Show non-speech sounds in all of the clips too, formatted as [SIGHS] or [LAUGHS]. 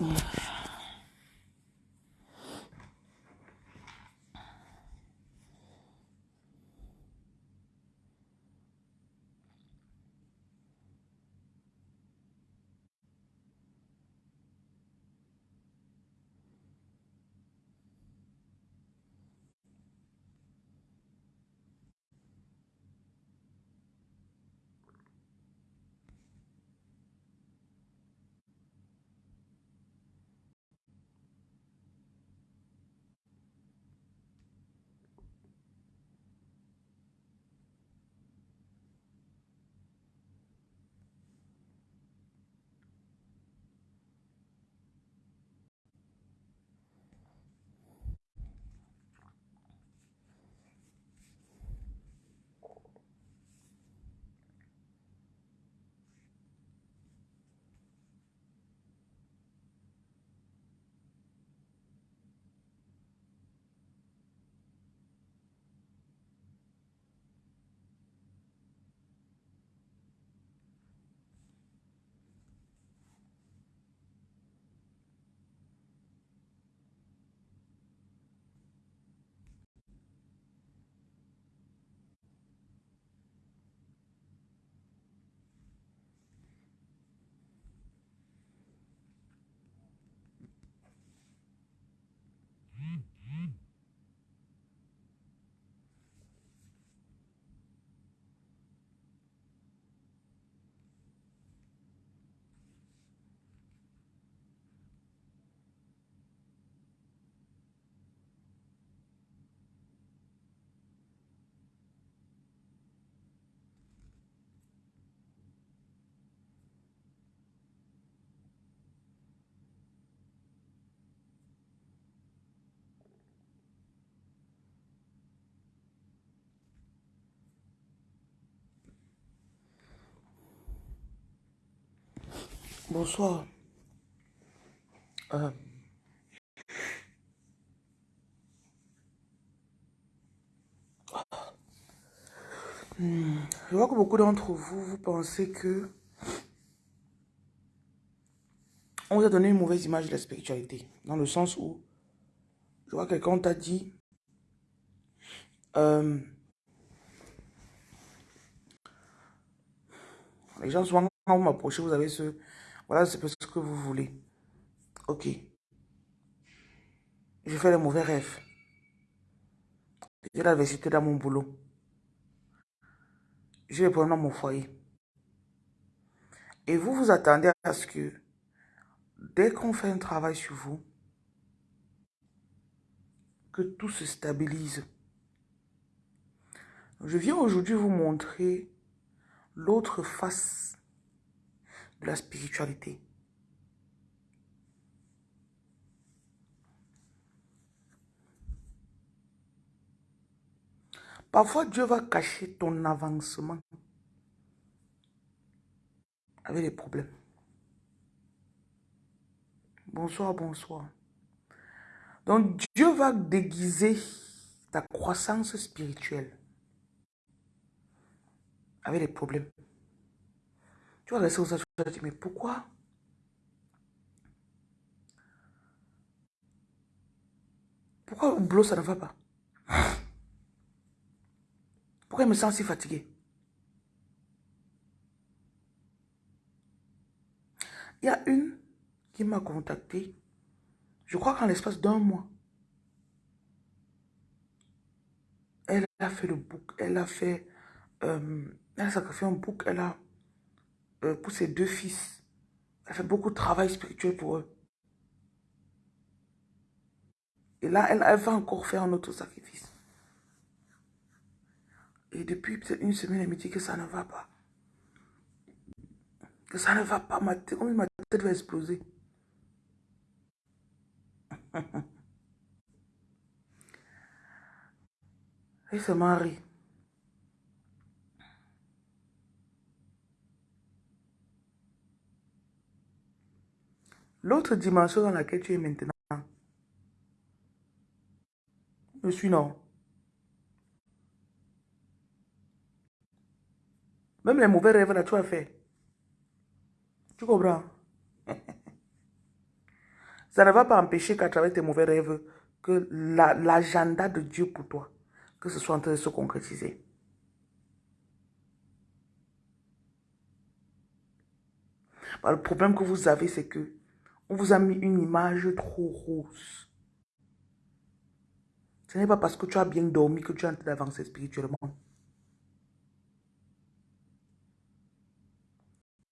Yeah. Mm-hmm. Bonsoir. Euh, je vois que beaucoup d'entre vous, vous pensez que on vous a donné une mauvaise image de la spiritualité. Dans le sens où, je vois quelqu'un t'a dit, euh, les gens souvent quand vous m'approchez, vous avez ce, voilà, c'est ce que vous voulez. Ok. Je fais les mauvais rêves. J'ai l'adversité dans mon boulot. J'ai les problèmes dans mon foyer. Et vous vous attendez à ce que, dès qu'on fait un travail sur vous, que tout se stabilise. Je viens aujourd'hui vous montrer l'autre face de la spiritualité. Parfois, Dieu va cacher ton avancement avec des problèmes. Bonsoir, bonsoir. Donc, Dieu va déguiser ta croissance spirituelle avec des problèmes. Tu rester au tu vas dire, mais pourquoi? Pourquoi au boulot, ça ne va pas? Pourquoi je me sens si fatigué? Il y a une qui m'a contacté, je crois qu'en l'espace d'un mois, elle a fait le book, elle a fait, euh, elle a sacrifié un book, elle a pour ses deux fils. Elle fait beaucoup de travail spirituel pour eux. Et là, elle, va encore faire un autre sacrifice. Et depuis peut-être une semaine, elle me dit que ça ne va pas. Que ça ne va pas. Ma tête, ma tête va exploser. [LAUGHS] Et se marie. L'autre dimension dans laquelle tu es maintenant, je suis non. Même les mauvais rêves là, tu as fait. Tu comprends? [LAUGHS] Ça ne va pas empêcher qu'à travers tes mauvais rêves, que l'agenda de Dieu pour toi, que ce soit en train de se concrétiser. Bah, le problème que vous avez, c'est que on vous a mis une image trop rose. Ce n'est pas parce que tu as bien dormi que tu es en train d'avancer spirituellement.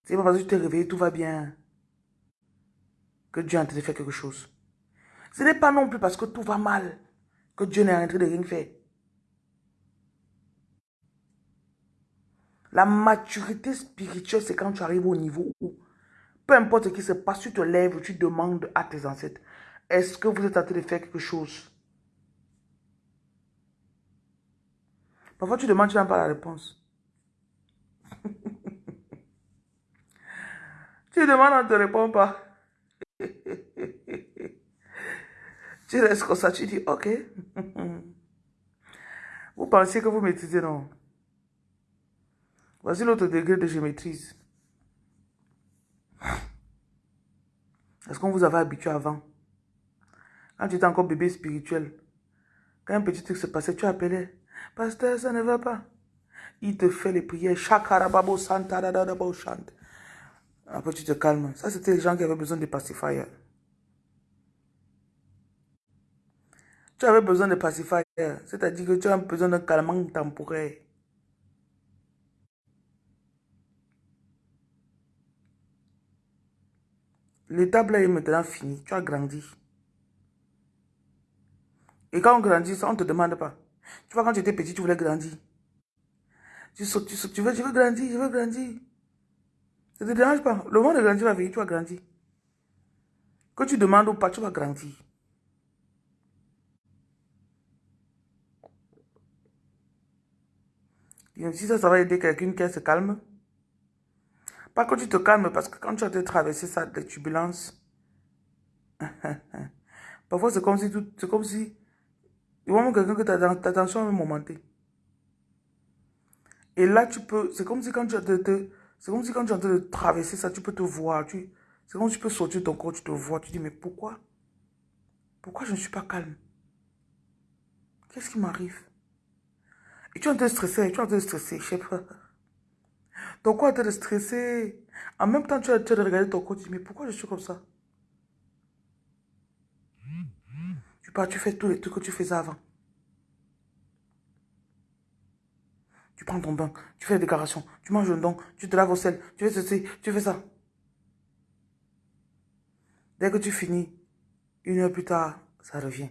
Ce n'est pas parce que tu t'es réveillé, tout va bien, que Dieu est en train de faire quelque chose. Ce n'est pas non plus parce que tout va mal que Dieu n'est en train de rien faire. La maturité spirituelle, c'est quand tu arrives au niveau où peu importe ce qui se passe, tu te lèves, tu demandes à tes ancêtres, est-ce que vous êtes en train de faire quelque chose? Parfois, tu demandes, tu n'as pas la réponse. [LAUGHS] tu demandes, on ne te répond pas. [LAUGHS] tu restes comme ça, tu dis, ok. [LAUGHS] vous pensez que vous maîtrisez, non? Voici l'autre degré de je maîtrise. Est-ce qu'on vous avait habitué avant? Quand tu étais encore bébé spirituel, quand un petit truc se passait, tu appelais. Pasteur, ça ne va pas. Il te fait les prières. Chakarababo Santa chante. Après, tu te calmes. Ça, c'était les gens qui avaient besoin de pacifier. Tu avais besoin de pacifier. C'est-à-dire que tu as besoin d'un calmant temporaire. L'étape là est maintenant finie. Tu as grandi. Et quand on grandit, ça, on ne te demande pas. Tu vois, quand tu étais petit, tu voulais grandir. Tu sautes, tu tu veux, veux grandir, je veux grandir. Ça ne te dérange pas. Le monde de grandir va venir, tu vas grandir. Que tu demandes ou pas, tu vas grandir. Si ça, ça va aider quelqu'un qui se calme. Pas que tu te calmes, parce que quand tu as traversé ça, des turbulences, [LAUGHS] parfois c'est comme si tout, c'est comme si, il y a quelqu'un que ta, ta tension est momentée. Et là, tu peux, c'est comme si quand tu as c'est comme si quand tu es de traverser ça, tu peux te voir, tu, c'est comme si tu peux sortir de ton corps, tu te vois, tu dis, mais pourquoi, pourquoi je ne suis pas calme? Qu'est-ce qui m'arrive? Et tu es en train de stresser, tu es en train de stresser, je sais pas. Ton corps est stressé? En même temps, tu as, tu as regardé ton corps, tu dis, mais pourquoi je suis comme ça? Tu pars, tu fais tous les trucs que tu faisais avant. Tu prends ton bain, tu fais la déclaration, tu manges un don, tu te laves au sel, tu fais ceci, tu fais ça. Dès que tu finis, une heure plus tard, ça revient.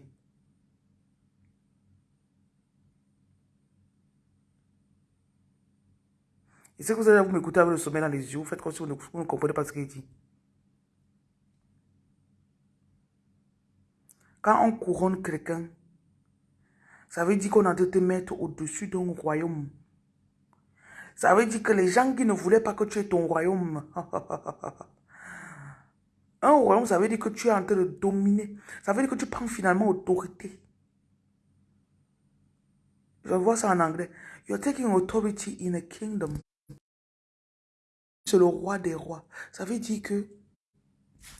Et c'est que vous allez vous m'écouter avec le sommeil dans les yeux, vous faites comme si vous ne, comprenez pas ce qu'il dit. Quand on couronne quelqu'un, ça veut dire qu'on a de te mettre au-dessus d'un royaume. Ça veut dire que les gens qui ne voulaient pas que tu aies ton royaume, [LAUGHS] un royaume, ça veut dire que tu es en train de dominer. Ça veut dire que tu prends finalement autorité. Je vois ça en anglais. You're taking authority in a kingdom c'est le roi des rois. Ça veut dire que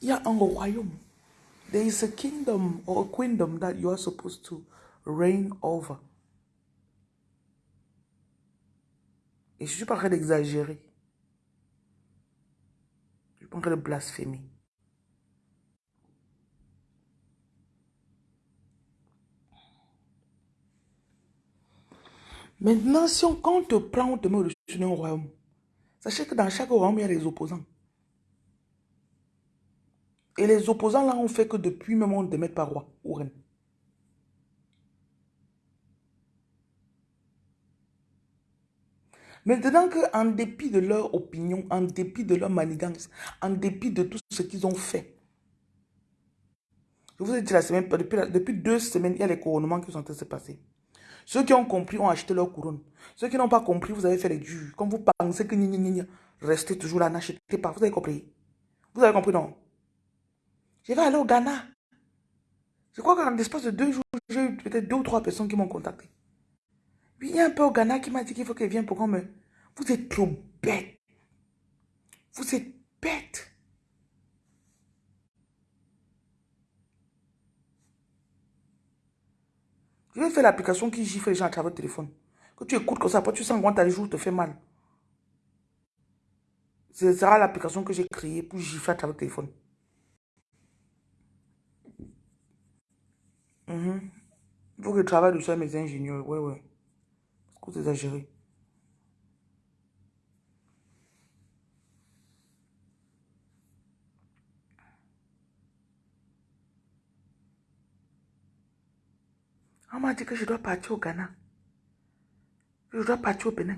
il y a un royaume. There is a kingdom or a kingdom that you are supposed to reign over. Et je suis pas en train d'exagérer. Je suis pas en train de blasphémer. Maintenant, si on, quand on te prend, on te met d'un royaume, Sachez que dans chaque royaume, il y a des opposants. Et les opposants là ont fait que depuis même on te met pas roi ou reine. Maintenant qu'en dépit de leur opinion, en dépit de leur manigance, en dépit de tout ce qu'ils ont fait, je vous ai dit la semaine, depuis, depuis deux semaines, il y a les couronnements qui sont en train de se passer. Ceux qui ont compris ont acheté leur couronne. Ceux qui n'ont pas compris, vous avez fait les durs. Comme vous pensez que ni, ni, ni, restez toujours là, n'achetez pas. Vous avez compris? Vous avez compris, non? Je vais aller au Ghana. Je crois qu'en l'espace de deux jours, j'ai eu peut-être deux ou trois personnes qui m'ont contacté. Il y a un peu au Ghana qui m'a dit qu'il faut qu'elle vienne pour qu'on me... Vous êtes trop bête. Vous êtes bête. Je vais faire l'application qui gifle les gens à travers le téléphone. Que tu écoutes comme ça, après tu sens quand ta jour te fait mal. Ce sera l'application que j'ai créée pour gifler à travers le téléphone. Mhm. Il faut que je travaille dessus avec mes ingénieurs. Ouais, ouais. C'est exagéré. M'a dit que je dois partir au Ghana? Je dois partir au Bénin.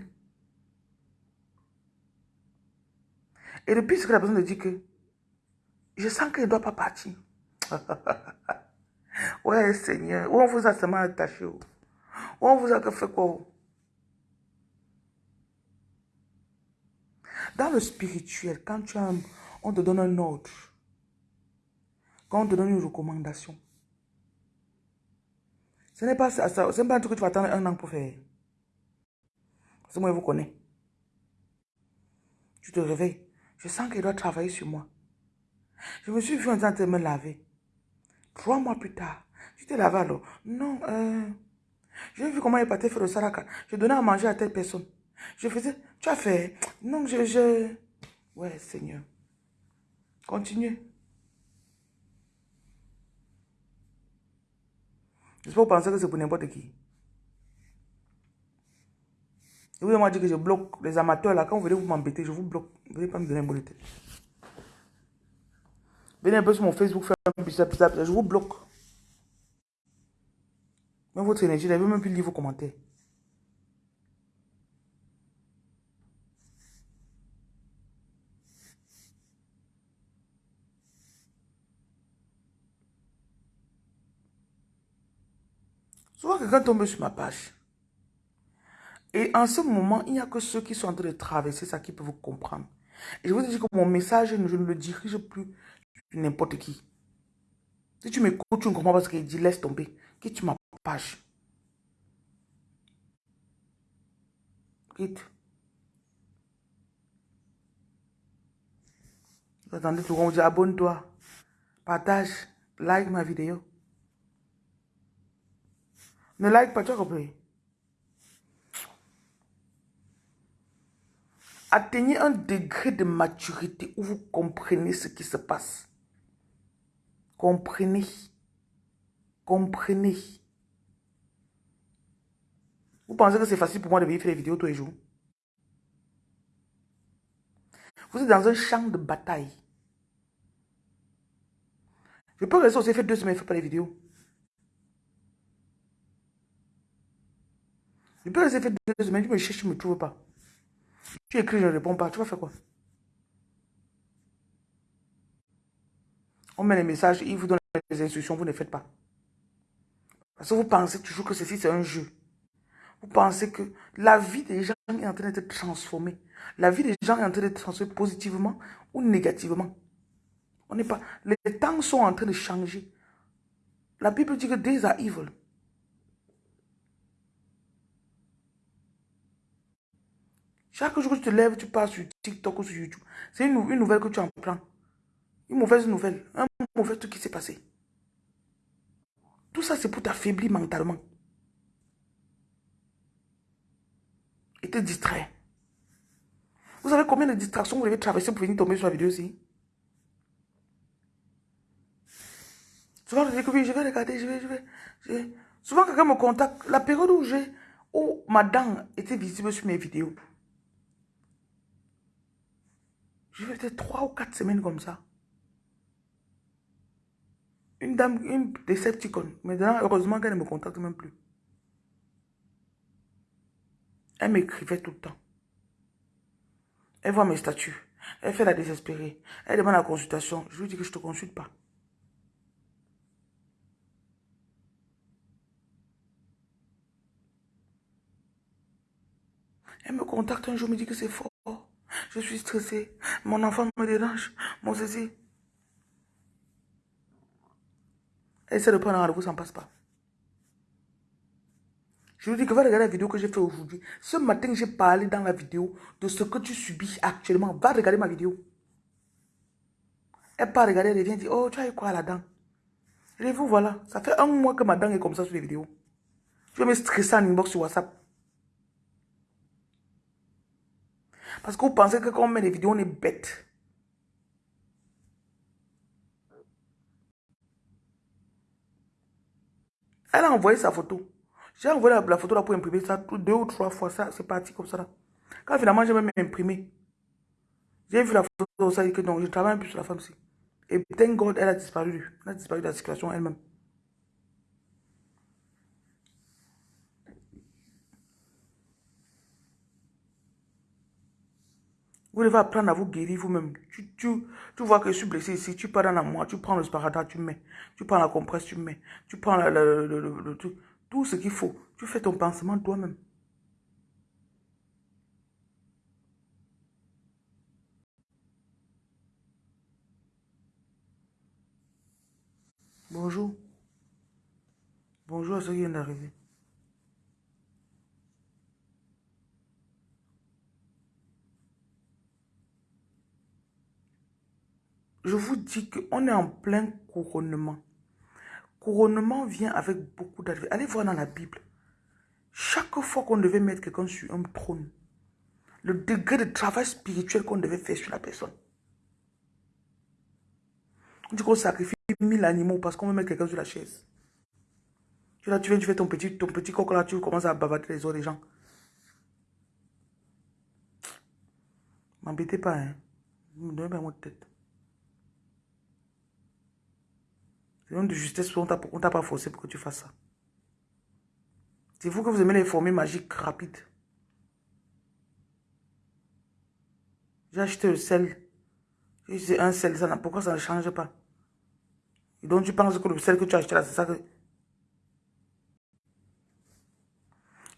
Et depuis ce que la personne me dit que je sens qu'elle ne doit pas partir. ouais, Seigneur. Où on vous a seulement attaché. Où on vous a fait quoi? Dans le spirituel, quand tu as on te donne un ordre, quand on te donne une recommandation, ce n'est pas, ça, pas un truc que tu vas attendre un an pour faire. Parce que moi, je vous connais. Tu te réveilles. Je sens qu'il doit travailler sur moi. Je me suis vu en train de me laver. Trois mois plus tard, tu t'es lavé alors. Non, euh, j'ai vu comment il partait faire le saraka. Je donnais à manger à telle personne. Je faisais, tu as fait. Non, je, je. Ouais, Seigneur. Continue. Je peux penser que c'est pour n'importe qui. Et vous m'avez dit que je bloque les amateurs là. Quand vous venez vous m'embêter, je vous bloque. Vous ne venez pas me donner un bon Venez un peu sur mon Facebook faire un je vous bloque. Même votre énergie, je ne même plus lire vos commentaires. Souvent, quelqu'un tombe sur ma page. Et en ce moment, il n'y a que ceux qui sont en train de traverser ça qui peuvent vous comprendre. Et je vous dis que mon message, je ne le dirige plus n'importe qui. Si tu m'écoutes, tu ne comprends pas ce qu'il dit, laisse tomber. Quitte ma page. Quitte. Attendez, tout le monde abonne-toi, partage, like ma vidéo. Ne like pas, tu as compris? Atteignez un degré de maturité où vous comprenez ce qui se passe. Comprenez. Comprenez. Vous pensez que c'est facile pour moi de venir faire des vidéos tous les jours? Vous êtes dans un champ de bataille. Je peux rester aussi faire deux semaines, je ne fais pas les vidéos. Je peux rester faire deux semaines, je me cherche, je ne me trouve pas. Tu écris, je ne réponds pas. Tu vas faire quoi? On met les messages, il vous donne les instructions, vous ne faites pas. Parce que vous pensez toujours que ceci, c'est un jeu. Vous pensez que la vie des gens est en train d'être transformée. La vie des gens est en train d'être transformée positivement ou négativement. On n'est pas. Les temps sont en train de changer. La Bible dit que days are evil. Chaque jour que tu te lèves, tu pars sur TikTok ou sur YouTube. C'est une, nouvelle que tu en prends. Une mauvaise nouvelle. Un mauvais truc qui s'est passé. Tout ça, c'est pour t'affaiblir mentalement. Et te distraire. Vous savez combien de distractions vous devez traverser pour venir tomber sur la vidéo ici? Souvent, je dis que oui, je vais regarder, je vais, je vais. Je vais. Souvent, quelqu'un me contacte. La période où j'ai, où ma dent était visible sur mes vidéos, Vais faire trois ou quatre semaines comme ça. Une dame, une Decepticon. Maintenant, heureusement qu'elle ne me contacte même plus. Elle m'écrivait tout le temps. Elle voit mes statuts. Elle fait la désespérée. Elle demande la consultation. Je lui dis que je ne te consulte pas. Elle me contacte un jour, me dit que c'est faux. Je suis stressée. Mon enfant me dérange. Mon ceci. Essaie de prendre un rendez-vous, ça ne passe pas. Je vous dis que va regarder la vidéo que j'ai fait aujourd'hui. Ce matin, j'ai parlé dans la vidéo de ce que tu subis actuellement. Va regarder ma vidéo. Elle part regarder, elle vient dire, oh, tu as eu quoi là-dedans? Et vous, voilà. Ça fait un mois que ma dent est comme ça sur les vidéos. Tu vas me stresser en inbox sur WhatsApp. Parce que vous pensez que quand on met des vidéos, on est bête. Elle a envoyé sa photo. J'ai envoyé la, photo là pour imprimer ça deux ou trois fois. Ça, c'est parti comme ça. Là. Quand finalement, j'ai même imprimé. J'ai vu la photo, ça dit que non, je travaille un peu sur la femme aussi. Et thank God, elle a disparu. Elle a disparu de la situation elle-même. Vous devez apprendre à vous guérir vous-même. Tu, tu, tu, vois que je suis blessé ici, tu pars dans moi, tu prends le sparadrap, tu mets. Tu prends la compresse, tu mets. Tu prends le, le, tout ce qu'il faut. Tu fais ton pansement toi-même. Bonjour. Bonjour à ceux qui viennent d'arriver. Je vous dis qu'on est en plein couronnement. Couronnement vient avec beaucoup d'adversité. Allez voir dans la Bible. Chaque fois qu'on devait mettre quelqu'un sur un trône, le degré de travail spirituel qu'on devait faire sur la personne. On dit qu'on sacrifie mille animaux parce qu'on veut mettre quelqu'un sur la chaise. Tu, là, tu viens, tu fais ton petit, ton petit coq là, tu commences à bavater les autres gens. M'embêtez pas, hein. Ne me donnez pas mon tête. Une de justesse, on ne t'a pas forcé pour que tu fasses ça. C'est vous que vous aimez les formules magiques rapides. J'ai acheté le sel. J'ai un sel, ça, pourquoi ça ne change pas? Donc tu penses que le sel que tu as acheté là, c'est ça que...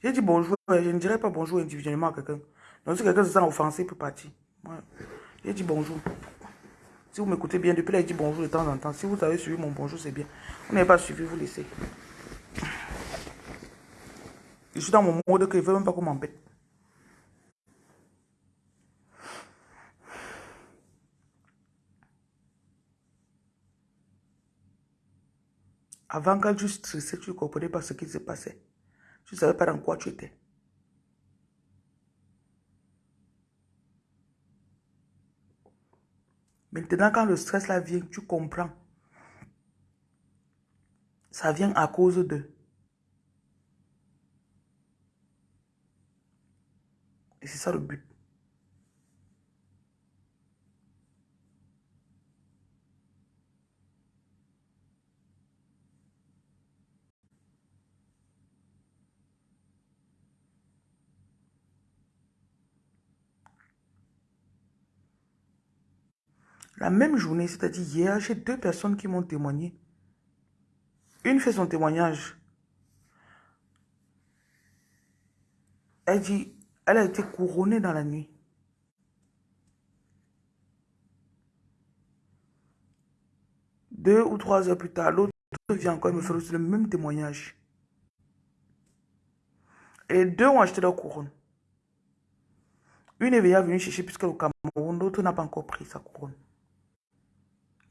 J'ai dit bonjour, je ne dirais pas bonjour individuellement à quelqu'un. Donc si quelqu'un se sent offensé, il peut partir. J'ai dit bonjour. Si vous m'écoutez bien, depuis là, il dit bonjour de temps en temps. Si vous avez suivi mon bonjour, c'est bien. Vous n'avez pas suivi, vous laissez. Je suis dans mon mode que je ne veux même pas qu'on m'embête. Avant, quand tu stressais, tu ne comprenais pas ce qui se passait. Tu ne savais pas dans quoi tu étais. Maintenant, quand le stress là vient, tu comprends. Ça vient à cause de. Et c'est ça le but. La même journée, c'est-à-dire hier, j'ai deux personnes qui m'ont témoigné. Une fait son témoignage. Elle dit, elle a été couronnée dans la nuit. Deux ou trois heures plus tard, l'autre vient encore me faire le même témoignage. Et deux ont acheté leur couronne. Une est venue chercher puisque au Cameroun, l'autre n'a pas encore pris sa couronne.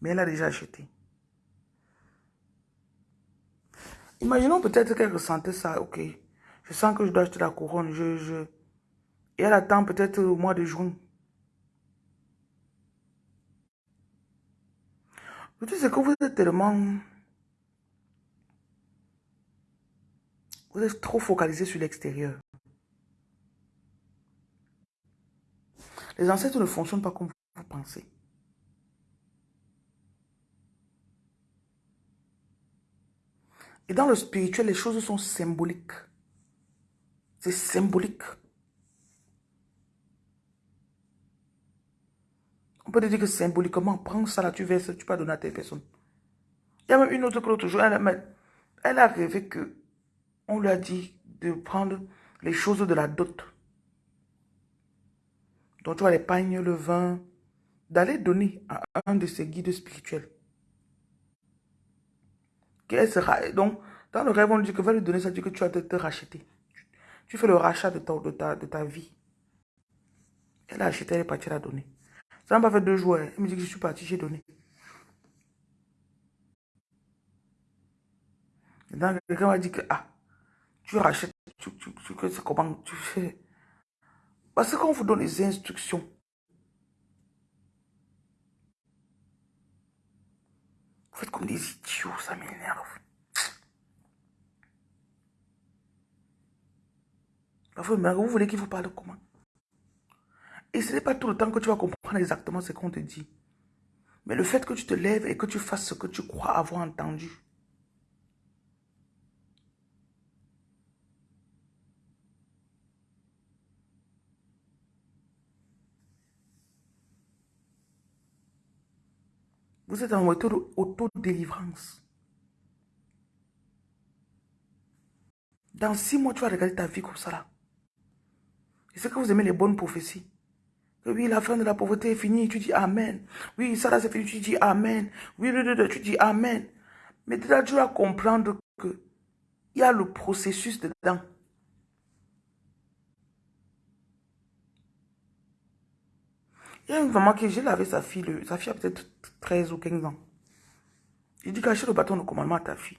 Mais elle a déjà acheté. Imaginons peut-être qu'elle ressentait ça, ok. Je sens que je dois acheter la couronne. Je. Et elle attend peut-être au mois de juin. Le truc, c'est que vous êtes tellement... Vous êtes trop focalisé sur l'extérieur. Les ancêtres ne fonctionnent pas comme vous pensez. Et dans le spirituel, les choses sont symboliques. C'est symbolique. On peut te dire que symboliquement, prends ça là, tu verses, tu peux donner à telle personne. Il y a même une autre que l'autre jour, elle, a rêvé que on lui a dit de prendre les choses de la dot. Donc tu vois les pagnes, le vin, d'aller donner à un de ses guides spirituels sera? Donc, dans le rêve, on dit que va lui donner ça, dit que tu vas te, racheter. Tu, fais le rachat de ta, de, ta, de ta vie. Elle a acheté, elle est partie la donner. Ça pas fait deux jours. Elle me dit que je suis parti, j'ai donné. Donc, quelqu'un m'a dit que, ah, Tu rachètes, tu, tu, tu, comment tu fais? Parce qu'on vous donne les instructions, vous comme des idiots, ça m'énerve. Vous voulez qu'il vous parle comment? Et ce n'est pas tout le temps que tu vas comprendre exactement ce qu'on te dit. Mais le fait que tu te lèves et que tu fasses ce que tu crois avoir entendu. Vous êtes en mode auto-délivrance. Dans six mois, tu vas regarder ta vie comme ça là. Et c'est que vous aimez les bonnes prophéties. Que oui, la fin de la pauvreté est finie, tu dis Amen. Oui, ça là c'est fini, tu dis Amen. Oui, tu dis Amen. Mais tu dois comprendre que il y a le processus dedans. Il y a une maman qui, j'ai lavé sa fille, sa fille a peut-être 13 ou 15 ans. Il dit, cacher le bâton de commandement à ta fille.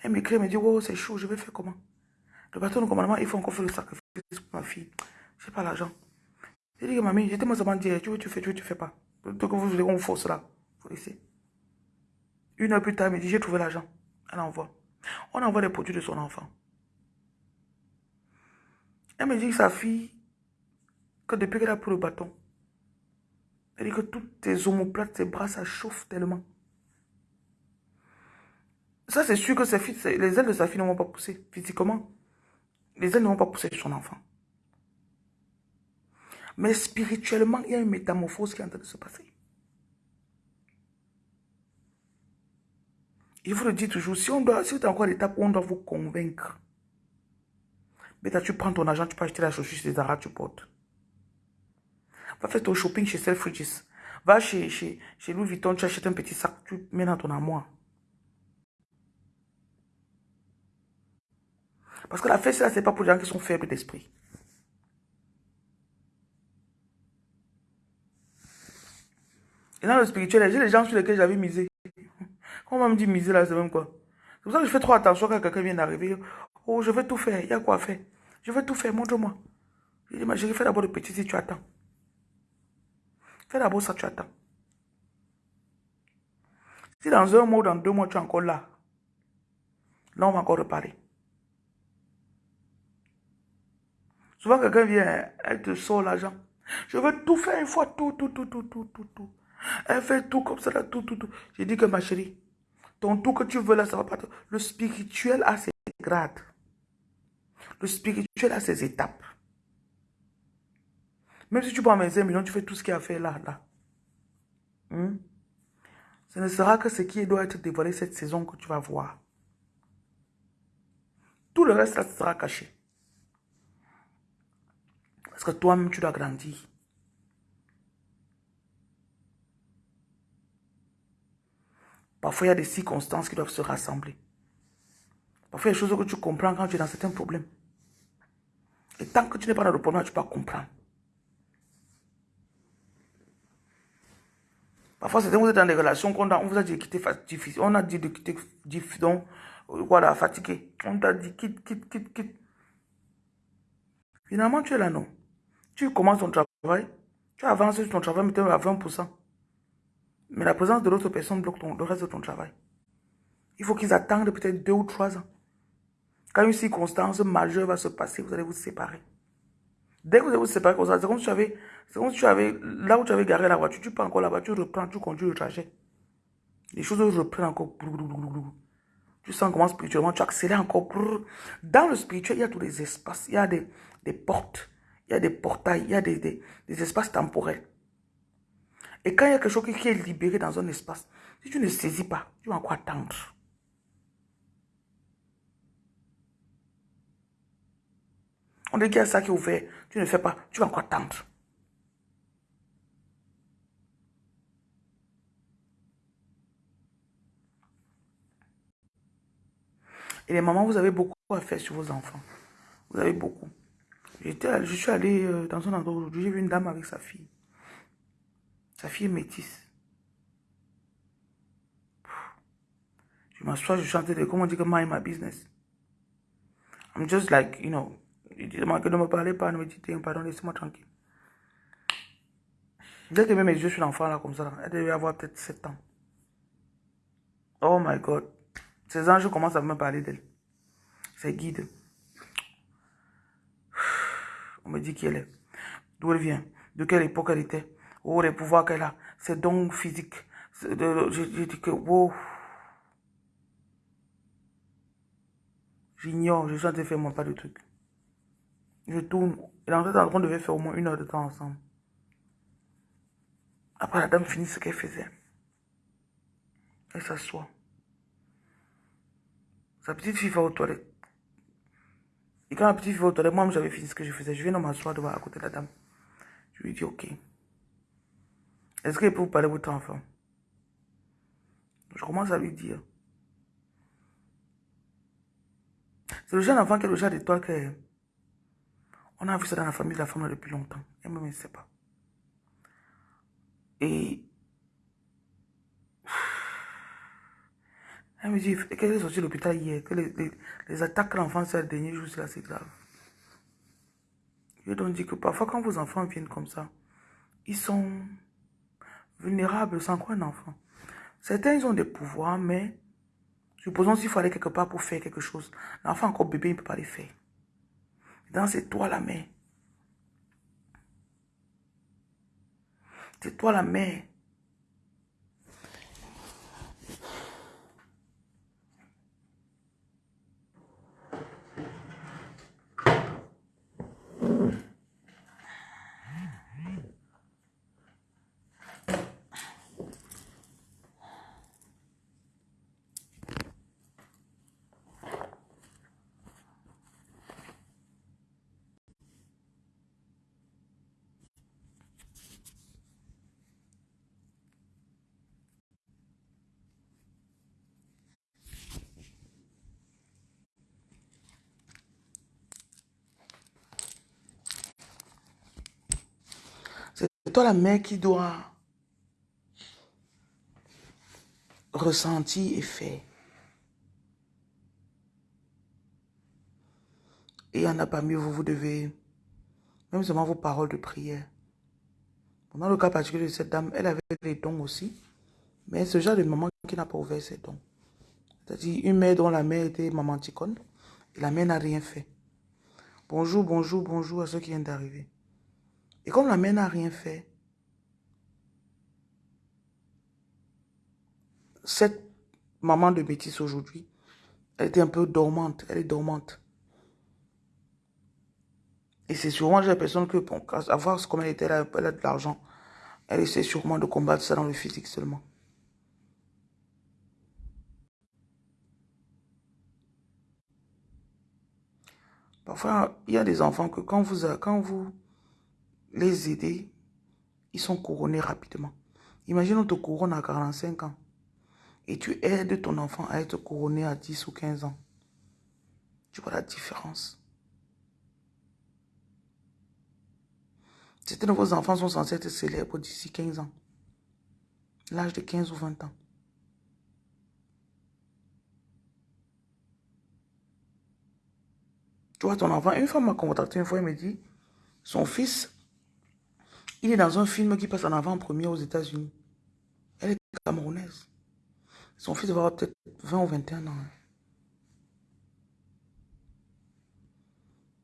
Elle m'écrit, elle me dit, oh, c'est chaud, je vais faire comment? Le bâton de commandement, il faut encore faire le sacrifice pour ma fille. Je n'ai pas l'argent. J'ai dit, mamie, j'étais moi seulement dire, tu veux, tu fais, tu veux, tu fais pas. Donc, vous voulez qu'on force là. Faut laisser. Une heure plus tard, elle me dit, j'ai trouvé l'argent. Elle envoie. On envoie les produits de son enfant. Elle me dit que sa fille, que depuis qu'elle a pris le bâton, dit que toutes tes omoplates, tes bras, ça chauffe tellement. Ça, c'est sûr que les ailes de sa fille ne vont pas pousser physiquement. Les ailes ne vont pas pousser sur son enfant. Mais spirituellement, il y a une métamorphose qui est en train de se passer. Il vous le dit toujours, si, on doit, si vous êtes encore à l'étape où on doit vous convaincre, mais tu prends ton argent, tu peux acheter la chaussure chez Zara, tu portes. Va faire ton shopping chez Selfridges. Va chez, chez, chez Louis Vuitton, tu achètes un petit sac, tu mets dans ton armoire. Parce que la fête, là, c'est pas pour les gens qui sont faibles d'esprit. Et dans le spirituel, j'ai les gens sur lesquels j'avais misé. Quand on me dit miser là, c'est même quoi. C'est pour ça que je fais trop attention quand quelqu'un vient d'arriver. Oh, je vais tout faire. Il y a quoi faire? Je vais tout faire, montre-moi. Je dis, ma chérie, fais d'abord le petit si tu attends. Fais d'abord ça, tu attends. Si dans un mois ou dans deux mois, tu es encore là, là, on va encore reparler. Souvent, quelqu'un vient, elle te sort l'argent. Je veux tout faire une fois, tout, tout, tout, tout, tout, tout, tout. Elle fait tout comme ça, tout, tout, tout. J'ai dit que ma chérie, ton tout que tu veux là, ça va pas. Le spirituel a ses grades. Le spirituel a ses étapes. Même si tu prends 25 millions, tu fais tout ce qu'il a fait là, là. Hmm? Ce ne sera que ce qui doit être dévoilé cette saison que tu vas voir. Tout le reste, là, sera caché. Parce que toi-même, tu dois grandir. Parfois, il y a des circonstances qui doivent se rassembler. Parfois, il y a des choses que tu comprends quand tu es dans certains problèmes. Et tant que tu n'es pas dans le problème, tu ne peux pas comprendre. Parfois, c'est vous êtes dans des relations qu'on on vous a dit de quitter difficile. On a dit de quitter donc, voilà, fatigué. On t'a dit quitte, quitte, quitte, quitte. Finalement, tu es là, non. Tu commences ton travail, tu avances sur ton travail, mais à 20%. Mais la présence de l'autre personne bloque le reste de ton travail. Il faut qu'ils attendent peut-être deux ou trois ans. Quand une circonstance majeure va se passer, vous allez vous séparer. Dès que vous allez vous séparer, c'est comme si tu avais, c'est comme si tu avais, là où tu avais garé la voiture, tu prends encore la voiture, tu reprends, tu conduis le trajet. Les choses reprennent encore. Tu sens comment spirituellement tu accélères encore. Dans le spirituel, il y a tous les espaces, il y a des, des portes, il y a des portails, il y a des, des, des espaces temporels. Et quand il y a quelque chose qui est libéré dans un espace, si tu ne saisis pas, tu vas encore attendre. On dit qu'il y a ça qui est ouvert, tu ne fais pas, tu vas encore attendre. Et les mamans, vous avez beaucoup à faire sur vos enfants. Vous avez beaucoup. Je suis allé euh, dans un endroit aujourd'hui, j'ai vu une dame avec sa fille. Sa fille est métisse. Je m'assois, je chante de comment dit que mind my business. I'm just like, you know, il dit que ne me parlez pas, ne me dites rien, pardon, laissez-moi tranquille. Dès que mes yeux sur l'enfant là comme ça, elle devait avoir peut-être 7 ans. Oh my God. Ces anges commencent à me parler d'elle. C'est guide. [SIGHS] On me dit qui elle est. D'où elle vient. De quelle époque elle était. Oh, les pouvoirs qu'elle a. Ses dons physiques. J'ai dit que, wow. J'ignore, je suis en train de faire moi pas de trucs. Je tourne. Et en fait, on devait faire au moins une heure de temps ensemble. Après, la dame finit ce qu'elle faisait. Elle s'assoit. Sa petite fille va aux toilettes. Et quand la petite fille va aux toilettes, moi, j'avais fini ce que je faisais. Je viens de m'asseoir devant à côté de la dame. Je lui dis, OK. Est-ce qu'elle peut vous parler votre enfant? Je commence à lui dire. C'est le jeune enfant qui est le genre d'étoile que... On a vu ça dans la famille de la femme depuis longtemps. Elle ne sait pas. Et... Elle me dit qu'elle est sortie de l'hôpital hier, que les, attaques que l'enfant fait le dernier jour, c'est assez grave. Je donc dit que parfois quand vos enfants viennent comme ça, ils sont vulnérables sans quoi un enfant. Certains, ils ont des pouvoirs, mais supposons s'il faut aller quelque part pour faire quelque chose. L'enfant encore bébé, il ne peut pas les faire. Dans c'est toi la mère. C'est toi la mère. C'est la mère qui doit ressentir et faire. Et il en a pas mieux, vous, vous devez, même seulement vos paroles de prière. Dans le cas particulier de cette dame, elle avait des dons aussi, mais ce genre de maman qui n'a pas ouvert ses dons. C'est-à-dire une mère dont la mère était maman ticone, et la mère n'a rien fait. Bonjour, bonjour, bonjour à ceux qui viennent d'arriver. Et comme la mère n'a rien fait, cette maman de bêtise aujourd'hui, elle était un peu dormante, elle est dormante. Et c'est sûrement la personne que, pour avoir comme elle était là, elle a de l'argent, elle essaie sûrement de combattre ça dans le physique seulement. Parfois, il y a des enfants que quand vous, quand vous les aider, ils sont couronnés rapidement. Imagine, on te couronne à 45 ans et tu aides ton enfant à être couronné à 10 ou 15 ans. Tu vois la différence. Certains de vos enfants sont censés être célèbres d'ici 15 ans. L'âge de 15 ou 20 ans. Tu vois ton enfant, une femme m'a contacté une fois, elle me dit, son fils il est dans un film qui passe en avant-première aux États-Unis. Elle est camerounaise. Son fils va avoir peut-être 20 ou 21 ans. Hein.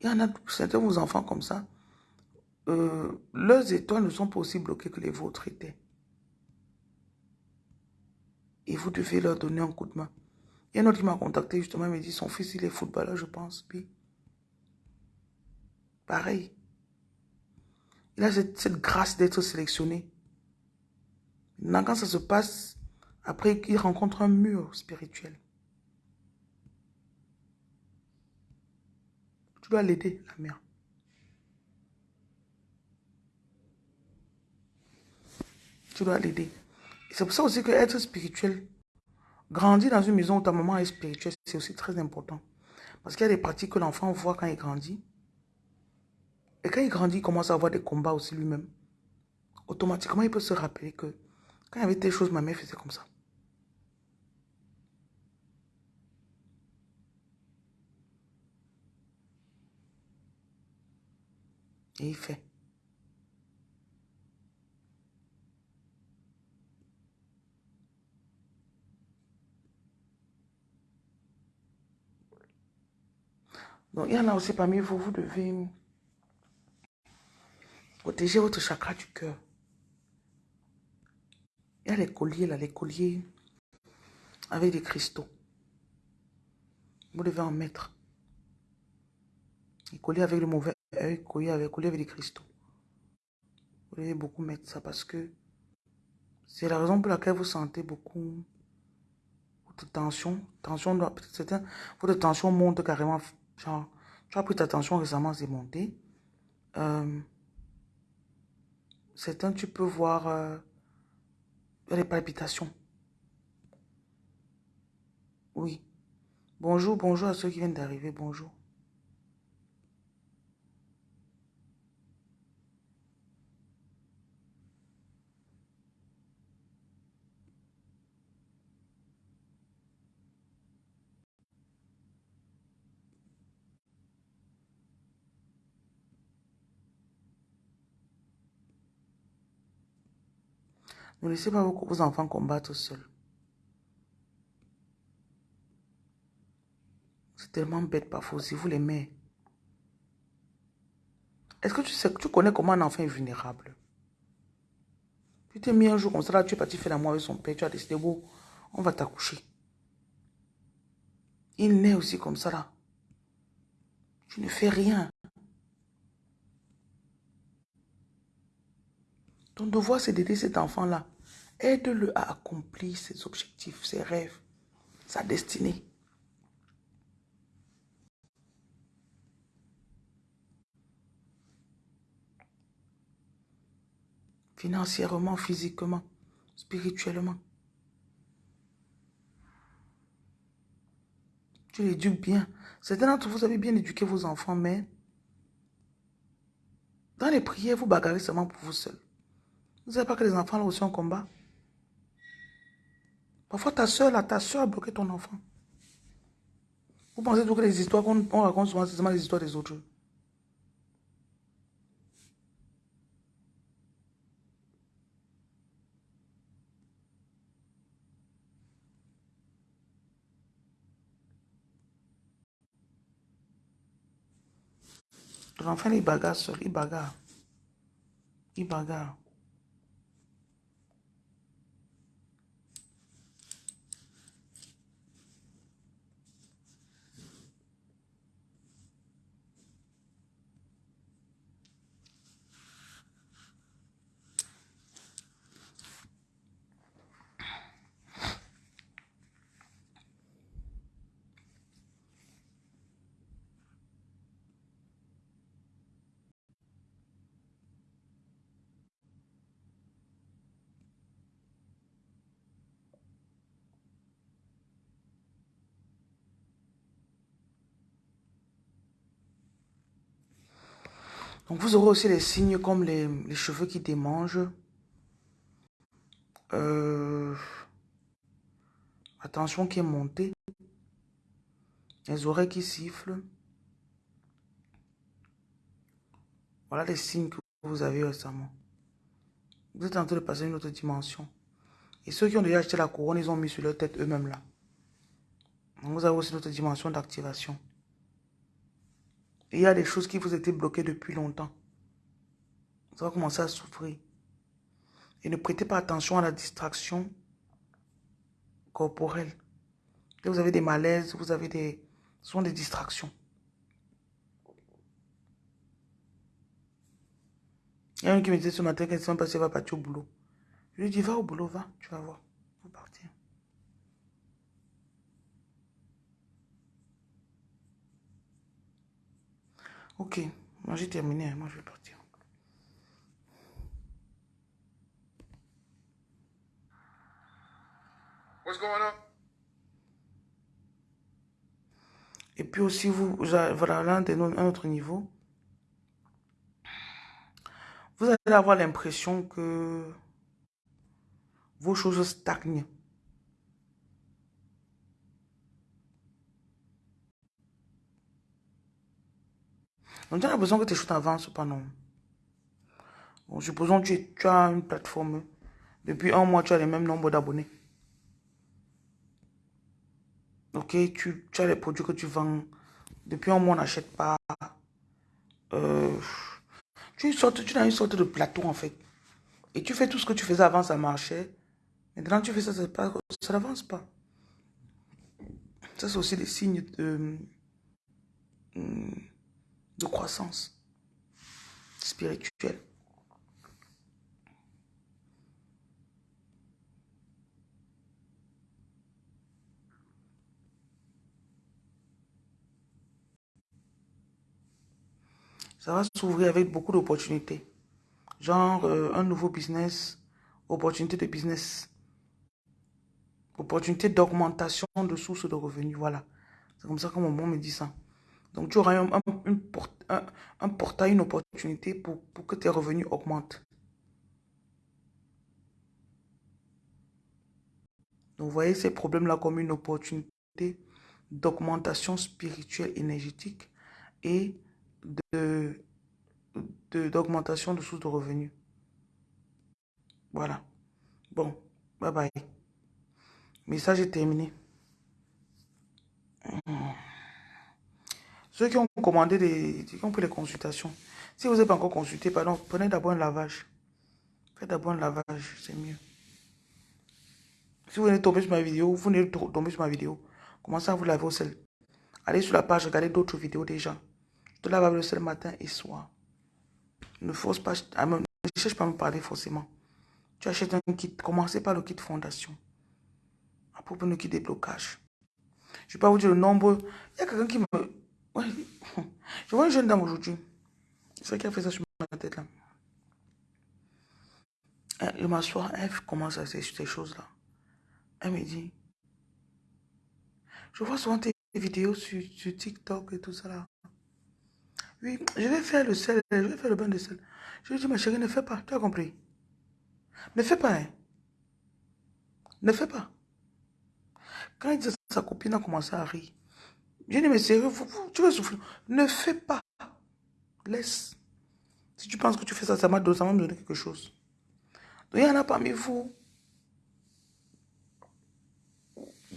Il y en a certains de vos enfants comme ça. Euh, leurs étoiles ne sont pas aussi bloquées que les vôtres étaient. Et vous devez leur donner un coup de main. Il y a un autre qui m'a contacté justement, il m'a dit son fils il est footballeur, je pense. Puis, pareil. Il a cette, grâce d'être sélectionné. Maintenant, quand ça se passe, après, il rencontre un mur spirituel. Tu dois l'aider, la mère. Tu dois l'aider. C'est pour ça aussi que être spirituel, grandir dans une maison où ta maman est spirituelle, c'est aussi très important. Parce qu'il y a des pratiques que l'enfant voit quand il grandit. Et quand il grandit, il commence à avoir des combats aussi lui-même. Automatiquement, il peut se rappeler que quand il y avait des choses, ma mère faisait comme ça. Et il fait. Donc, il y en a aussi parmi vous, vous devez protéger votre chakra du cœur. Il y a les colliers là, les colliers avec des cristaux. Vous devez en mettre. Les colliers avec le mauvais œil, colliers avec, colliers avec des cristaux. Vous devez beaucoup mettre ça parce que c'est la raison pour laquelle vous sentez beaucoup de tension. Tension, votre tension monte carrément. Genre, tu as pris ta tension récemment, c'est monté. Euh, certains, tu peux voir euh, les palpitations. Oui. Bonjour, bonjour à ceux qui viennent d'arriver. Bonjour. Ne laissez pas vos enfants combattre seuls. C'est tellement bête parfois si vous les mettez. Est-ce que tu sais, tu connais comment un enfant est vulnérable? Tu t'es mis un jour comme ça, là, tu es parti faire l'amour avec son père, tu as décidé, bon, on va t'accoucher. Il naît aussi comme ça là. Tu ne fais rien. Ton devoir, c'est d'aider cet enfant-là. Aide-le à accomplir ses objectifs, ses rêves, sa destinée. Financièrement, physiquement, spirituellement. Tu l'éduques bien. Certains d'entre vous avez bien éduqué vos enfants, mais dans les prières, vous bagarrez seulement pour vous seul. Vous ne savez pas que les enfants là aussi en combat Parfois, ta soeur, là, ta soeur a bloqué ton enfant. Vous pensez que les histoires qu'on raconte souvent, c'est seulement les histoires des autres. Ton enfant, il bagarre seul, il bagarre. Il bagarre. Donc vous aurez aussi les signes comme les, cheveux qui démangent. Euh, attention qui est montée. Les oreilles qui sifflent. Voilà les signes que vous avez récemment. Vous êtes en train de passer une autre dimension. Et ceux qui ont déjà acheté la couronne, ils ont mis sur leur tête eux-mêmes là. Donc vous avez aussi une autre dimension d'activation. Il y a des choses qui vous étaient bloquées depuis longtemps. Vous allez commencer à souffrir. Et ne prêtez pas attention à la distraction corporelle. vous avez des malaises, vous avez des... Ce sont des distractions. Il y a un qui me disait ce matin qu'elle ne sait pas va partir au boulot. Je lui dis, va au boulot, va, tu vas voir. Vous partir. Ok, moi j'ai terminé, moi je vais partir. What's going on? Et puis aussi, vous, voilà, là, un autre niveau. Vous allez avoir l'impression que vos choses stagnent. On a l'impression que tes choses n'avancent pas, non. Bon, supposons que tu, tu as une plateforme. Depuis un mois, tu as le même nombre d'abonnés. Ok, tu, tu, as les produits que tu vends. Depuis un mois, on n'achète pas. Euh, tu, tu as une sorte de plateau en fait. Et tu fais tout ce que tu faisais avant, ça marchait. Maintenant, tu fais ça, ça, ça n'avance pas. Ça, c'est aussi des signes de, de croissance spirituelle. Ça va s'ouvrir avec beaucoup d'opportunités. Genre euh, un nouveau business, opportunité de business, opportunité d'augmentation de sources de revenus. Voilà. C'est comme ça que mon monde me dit ça. Donc tu auras un, portail, une opportunité pour, que tes revenus augmentent. Donc vous voyez ces problèmes-là comme une opportunité d'augmentation spirituelle énergétique et de d'augmentation de, sources de revenus. Voilà. Bon, bye bye. Message est terminé. Ceux qui ont commandé des, qui ont pris les consultations, si vous n'avez pas encore consulté, pardon, prenez d'abord un lavage. Faites d'abord un lavage, c'est mieux. Si vous venez tomber sur ma vidéo, vous venez tomber sur ma vidéo, commencez à vous laver au sel. Allez sur la page, regardez d'autres vidéos déjà. Je te lave avec le sel matin et soir. Ne force pas, ah, ne cherche pas à me parler forcément. Tu achètes un kit, commencez par le kit fondation. Propos de kit déblocage. Je ne vais pas vous dire le nombre. Il y a quelqu'un qui me... Je vois une jeune dame aujourd'hui. C'est vrai a fait ça sur ma tête là. Le m'assoit, elle commence à ces, ces choses-là. Elle me dit, je vois souvent tes vidéos sur, TikTok et tout ça là. Oui, je vais faire le sel, je vais faire le bain de sel. Je lui dis, ma chérie, ne fais pas, tu as compris. Ne fais pas, hein. Ne fais pas. Quand il dit sa copine a commencé à rire. Mais sérieux, tu vas souffrir. Ne fais pas. Laisse. Si tu penses que tu fais ça, ça va me donner quelque chose. Donc, il y en a parmi vous.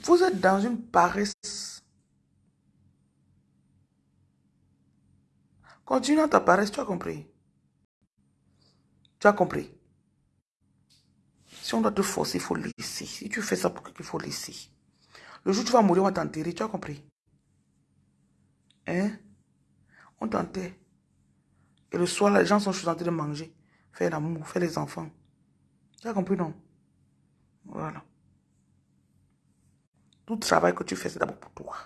Vous êtes dans une paresse Continue à ta paresse, tu as compris. Tu as compris. Si on doit te forcer, il faut laisser. Si tu fais ça pour qu'il faut laisser. Le jour où tu vas mourir, on va t'enterrer, tu as compris. Hein? On t'enterre. Et le soir, les gens sont en train de manger, faire l'amour, faire les enfants. Tu as compris, non? Voilà. Tout travail que tu fais, c'est d'abord pour toi.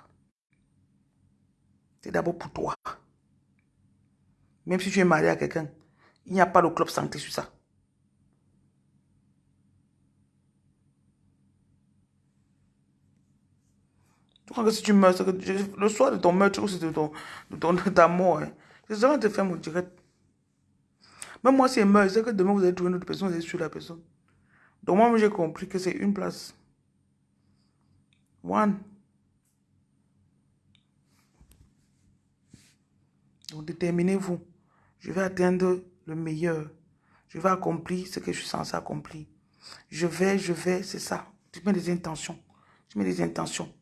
C'est d'abord pour toi. Même si tu es marié à quelqu'un, il n'y a pas de club santé sur ça. Tu crois que si tu meurs, le soir de ton meurtre ou de, ton, de, ton, [LAUGHS] ta mort, c'est ça te fait mon direct. Même moi, si je meurs, c'est que demain vous allez trouver une autre personne, vous allez sur la personne. Donc moi, j'ai compris que c'est une place. One. Donc déterminez-vous. Je vais atteindre le meilleur. Je vais accomplir ce que je suis censé accomplir. Je vais, je vais, c'est ça. Tu mets des intentions. Tu mets des intentions.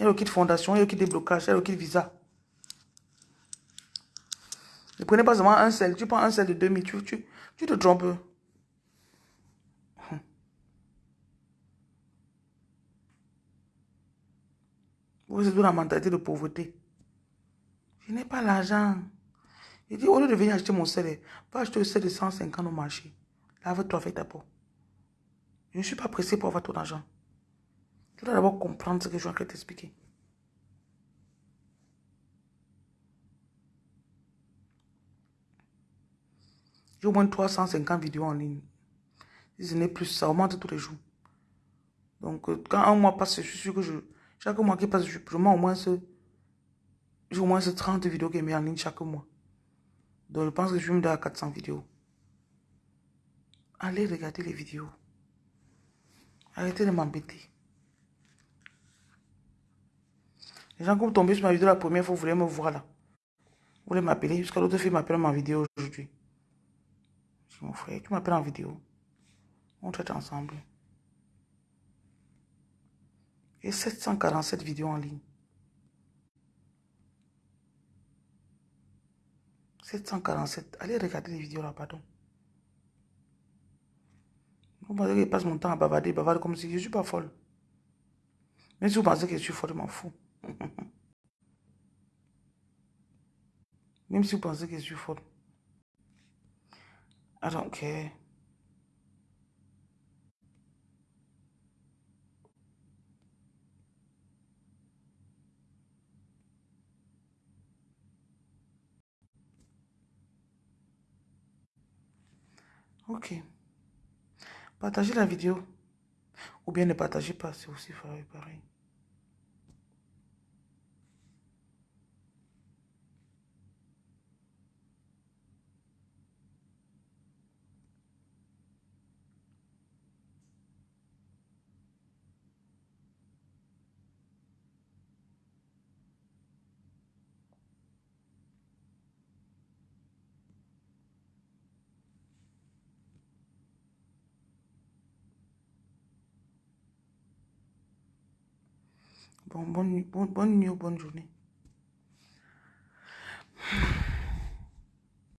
Il y a le kit fondation, il y a le kit déblocage, il y a le kit visa. Ne prenez pas seulement un sel. Tu prends un sel de 2000, tu, tu, tu te trompes. Vous êtes dans la mentalité de pauvreté. Je n'ai pas l'argent. Il dit, au lieu de venir acheter mon sel, va acheter le sel de 150 au marché. Lave-toi avec ta peau. Je ne suis pas pressé pour avoir ton argent. Tu dois d'abord comprendre ce que je suis de t'expliquer. J'ai au moins 350 vidéos en ligne. Si ce n'est plus, ça augmente tous les jours. Donc, euh, quand un mois passe, je suis sûr que je, chaque mois qui passe, je prends au moins ce, au moins ce 30 vidéos qui est mis en ligne chaque mois. Donc je pense que je vais me donner à 400 vidéos. Allez regarder les vidéos. Arrêtez de m'embêter. Les gens, comme tombés sur ma vidéo la première fois, vous voulez me voir là. Vous voulez m'appeler, jusqu'à l'autre fille m'appelle ma vidéo aujourd'hui. Je mon frère, tu m'appelles en vidéo. On traite ensemble. Et 747 vidéos en ligne. 747. Allez regarder les vidéos là, pardon. Vous pensez que je passe mon temps à bavarder, bavarder comme si je ne suis pas folle. Mais si vous pensez que je suis folle, je m'en fous. [LAUGHS] Même si vous pensez que je suis folle. I don't care. Ok. Partagez la vidéo. Ou bien ne partagez pas, c'est aussi pareil. Bon, bonne, bonne, bonne nuit ou bonne journée.